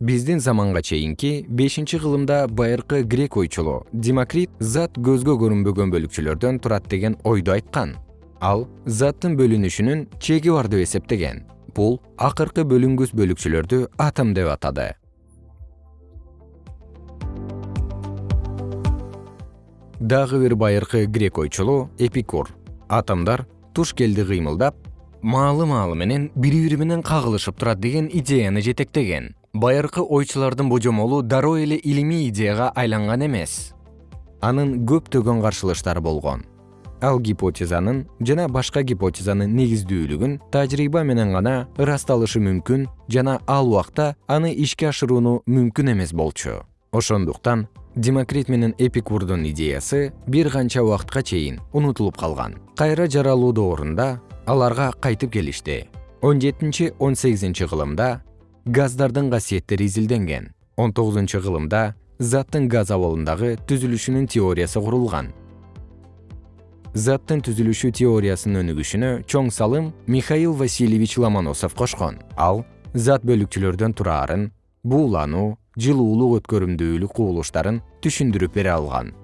биздин заманга чейинки бешинчи кылымда байыркы грек ойчулу демокрит зат көзгө көрүнбөгөн бөлүкчөлөрдөн турат деген ойду айткан. Ал заттын бөлүнүшүнүн чеги бар деп эсептеген бул акыркы бөлүнгүс бөлүкчөлөрдү атом деп атады. Дагы бир байыркы грек ойчулу эпикур атомдор туш келди кыймылдап маалы маалы менен бири бири менен кагылышып турат деген идеяны жетектеген байыркы ойчулардын божомолу дароо эле илимий идеяга айланган эмес. Анын көптөгөн каршылыштары болгон. Ал гипотезанын жана башка гипотезанын негиздүүлүгүн тажрыйба менен гана ырасталышы мүмкүн жана ал убакта аны ишке ашырууну мүмкүн эмес болчу. Ошондуктан демокрит менен эпикурдун идеясы бир канча убакытка чейин унутулуп калган. Кайра жаралуу доорунда аларга кайтып келишти. Он жетинчи он сегизинчи кылымда газдардын касиеттери изилденген. Он тогузунчу кылымда заттын газ абалындагы түзүлүшүнүн теориясы курулган. Заттын түзүлүшү теориясынын өнүгүшүнө чоң салым михаил васильевич ломоносов кошкон. Ал зат бөлүкчөлөрдөн тураарын буулануу жылуулук өткөрүмдүүлүк кубулуштарын түшүндүрүп бере алган